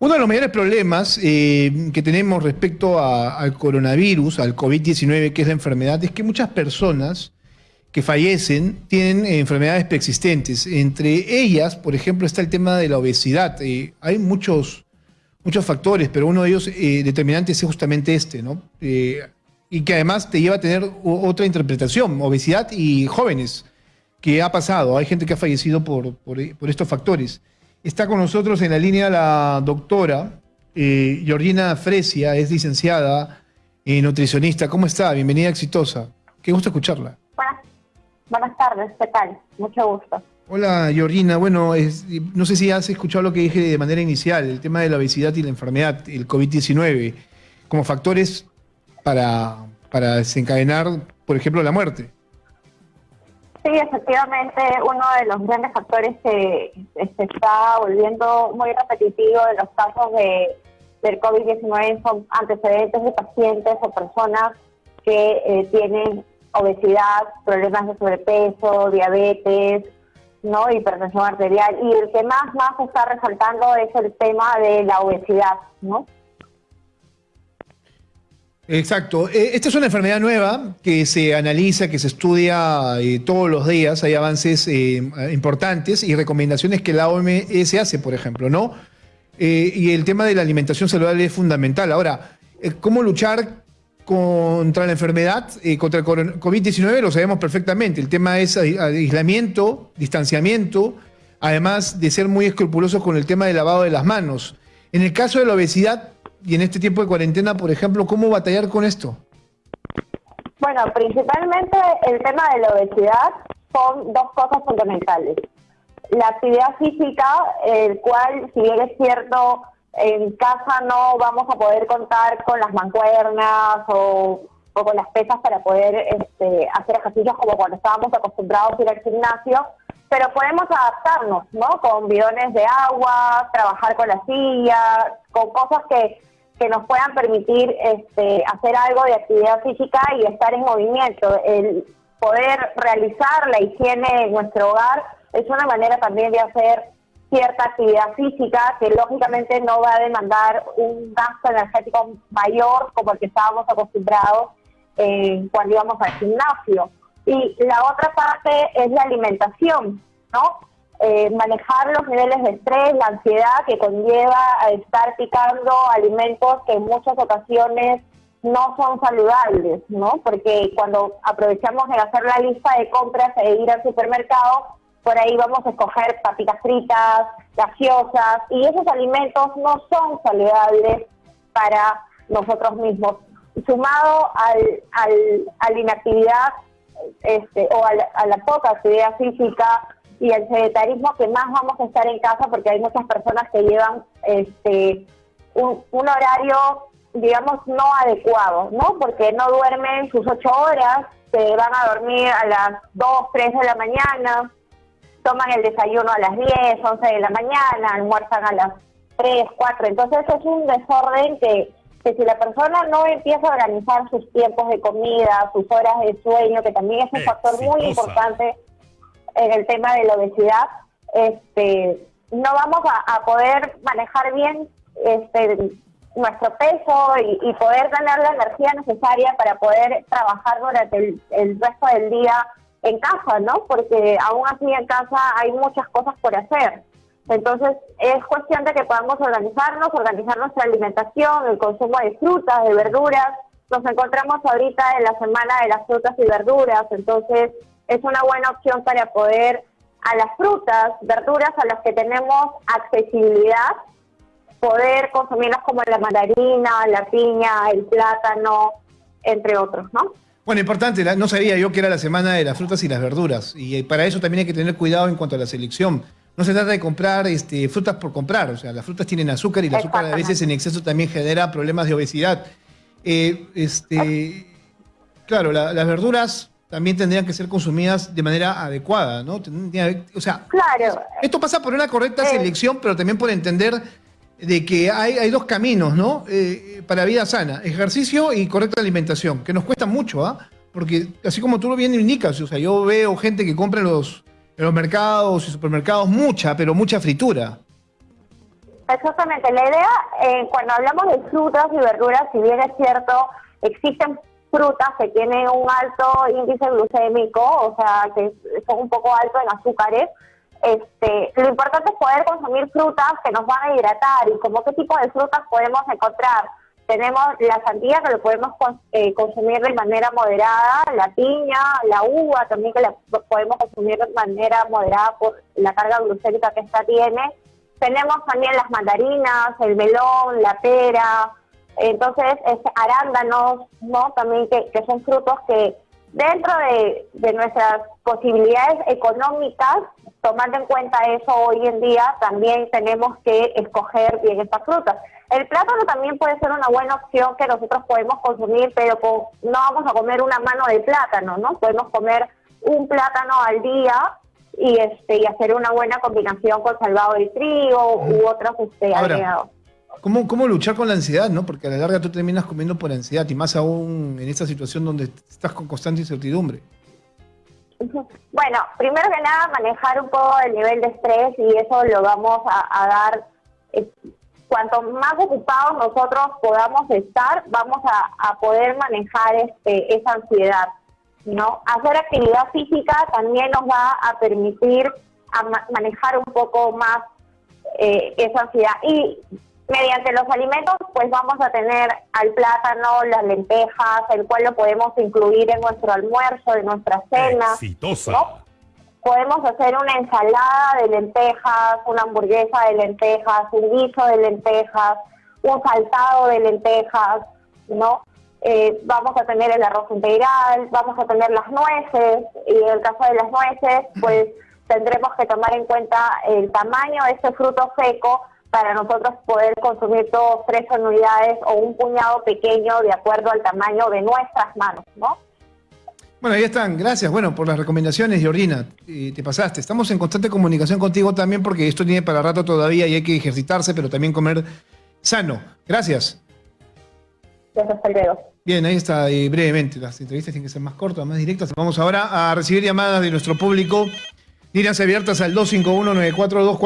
Uno de los mayores problemas eh, que tenemos respecto al coronavirus, al COVID-19, que es la enfermedad, es que muchas personas que fallecen tienen enfermedades preexistentes. Entre ellas, por ejemplo, está el tema de la obesidad. Eh, hay muchos, muchos factores, pero uno de ellos eh, determinante es justamente este, ¿no? y que además te lleva a tener otra interpretación, obesidad y jóvenes, que ha pasado. Hay gente que ha fallecido por, por estos factores. Está con nosotros en la línea la doctora eh, Georgina Fresia, es licenciada y nutricionista. ¿Cómo está? Bienvenida exitosa. Qué gusto escucharla. Buenas, tardes, ¿qué tal? Mucho gusto. Hola Georgina, bueno, no sé si has escuchado lo que dije de manera inicial, el tema de la obesidad y la enfermedad, el COVID-19, como factores para, para desencadenar, por ejemplo, la muerte. Sí, efectivamente, uno de los grandes factores que se está volviendo muy repetitivo de los casos de, del COVID-19 son antecedentes de pacientes o personas que eh, tienen obesidad, problemas de sobrepeso, diabetes, no hipertensión arterial. Y el que más más está resaltando es el tema de la obesidad, ¿no? Exacto. Eh, esta es una enfermedad nueva que se analiza, que se estudia eh, todos los días. Hay avances eh, importantes y recomendaciones que la OMS hace, por ejemplo, ¿no? y el tema de la alimentación saludable es fundamental. Ahora, ¿cómo luchar contra la enfermedad, contra el COVID-19? Lo sabemos perfectamente. El tema es aislamiento, distanciamiento, además de ser muy escrupulosos con el tema del lavado de las manos. En el caso de la obesidad, y en este tiempo de cuarentena, por ejemplo, ¿cómo batallar con esto? Bueno, principalmente el tema de la obesidad son dos cosas fundamentales. La actividad física, el cual, si bien es cierto, en casa no vamos a poder contar con las mancuernas o, con las pesas para poder este, hacer ejercicios como cuando estábamos acostumbrados a ir al gimnasio, pero podemos adaptarnos, ¿no? Con bidones de agua, trabajar con la silla, con cosas que que nos puedan permitir este, hacer algo de actividad física y estar en movimiento. El poder realizar la higiene en nuestro hogar es una manera también de hacer cierta actividad física que lógicamente no va a demandar un gasto energético mayor como el que estábamos acostumbrados eh, cuando íbamos al gimnasio. Y la otra parte es la alimentación, ¿no? Eh, manejar los niveles de estrés, la ansiedad que conlleva a estar picando alimentos que en muchas ocasiones no son saludables, ¿no? Porque cuando aprovechamos de hacer la lista de compras e ir al supermercado, por ahí vamos a escoger papitas fritas, gaseosas, y esos alimentos no son saludables para nosotros mismos. Sumado al, al, a la inactividad este, o a la poca actividad física, y el sedentarismo que más vamos a estar en casa porque hay muchas personas que llevan este un, horario digamos no adecuado, ¿no? Porque no duermen sus ocho horas, se van a dormir a las dos, tres de la mañana, toman el desayuno a las diez, once de la mañana, almuerzan a las tres, cuatro, entonces es un desorden que que si la persona no empieza a organizar sus tiempos de comida, sus horas de sueño, que también es un factor muy importante en el tema de la obesidad, este, no vamos a, poder manejar bien este, nuestro peso y, poder tener la energía necesaria para poder trabajar durante el, el, resto del día en casa, ¿no? Porque aún así en casa hay muchas cosas por hacer. Entonces es cuestión de que podamos organizarnos, organizar nuestra alimentación, el consumo de frutas, de verduras. Nos encontramos ahorita en la semana de las frutas y verduras, entonces es una buena opción para poder a las frutas, verduras a las que tenemos accesibilidad, poder consumirlas como la mandarina, la piña, el plátano, entre otros, ¿no? Bueno, importante, no sabía yo que era la semana de las frutas y las verduras, y eh, para eso también hay que tener cuidado en cuanto a la selección. No se trata de comprar este, frutas por comprar, o sea, las frutas tienen azúcar y el azúcar a veces en exceso también genera problemas de obesidad. Eh, este, claro, las verduras también tendrían que ser consumidas de manera adecuada, ¿no? O sea, claro. esto pasa por una correcta eh. selección, pero también por entender de que hay, dos caminos, ¿no? Eh, para vida sana, ejercicio y correcta alimentación, que nos cuesta mucho, ¿ah? Porque así como tú lo bien indicas, o sea, yo veo gente que compra en los, en los mercados y supermercados mucha, pero mucha fritura. Exactamente, la idea, eh, cuando hablamos de frutas y verduras, si bien es cierto, existen frutas que tienen un alto índice glucémico, o sea, que son un poco altos en azúcares, este, lo importante es poder consumir frutas que nos van a hidratar y como qué tipo de frutas podemos encontrar. Tenemos la sandía que lo podemos eh, consumir de manera moderada, la piña, la uva también que la podemos consumir de manera moderada por la carga glucémica que esta tiene. Tenemos también las mandarinas, el melón, la pera, entonces es arándanos, ¿no? También que, que son frutos que dentro de, de nuestras posibilidades económicas tomando en cuenta eso hoy en día, también tenemos que escoger bien estas frutas. El plátano también puede ser una buena opción que nosotros podemos consumir, pero no vamos a comer una mano de plátano, ¿no? Podemos comer un plátano al día y este y hacer una buena combinación con salvado de trigo u otros este, agregados. ¿Cómo, ¿Cómo luchar con la ansiedad, no? Porque a la larga tú terminas comiendo por ansiedad y más aún en esta situación donde estás con constante incertidumbre. Bueno, primero que nada, manejar un poco el nivel de estrés y eso lo vamos a, dar. cuanto más ocupados nosotros podamos estar, vamos a, poder manejar este, esa ansiedad. ¿no? Hacer actividad física también nos va a permitir manejar un poco más eh, esa ansiedad. Y Mediante los alimentos, pues vamos a tener al plátano, las lentejas, el cual lo podemos incluir en nuestro almuerzo, en nuestra cena. Exitosa. Podemos hacer una ensalada de lentejas, una hamburguesa de lentejas, un guiso de lentejas, un saltado de lentejas, ¿no? Eh, vamos a tener el arroz integral, vamos a tener las nueces, y en el caso de las nueces, pues tendremos que tomar en cuenta el tamaño de ese fruto seco para nosotros poder consumir todos tres unidades o un puñado pequeño de acuerdo al tamaño de nuestras manos, ¿no? Bueno, ahí están. Gracias, bueno, por las recomendaciones, Jordina. te pasaste. Estamos en constante comunicación contigo también porque esto tiene para rato todavía y hay que ejercitarse, pero también comer sano. Gracias. Gracias. Bien, ahí está, brevemente. Las entrevistas tienen que ser más cortas, más directas. Vamos ahora a recibir llamadas de nuestro público. Líneas abiertas al 251 942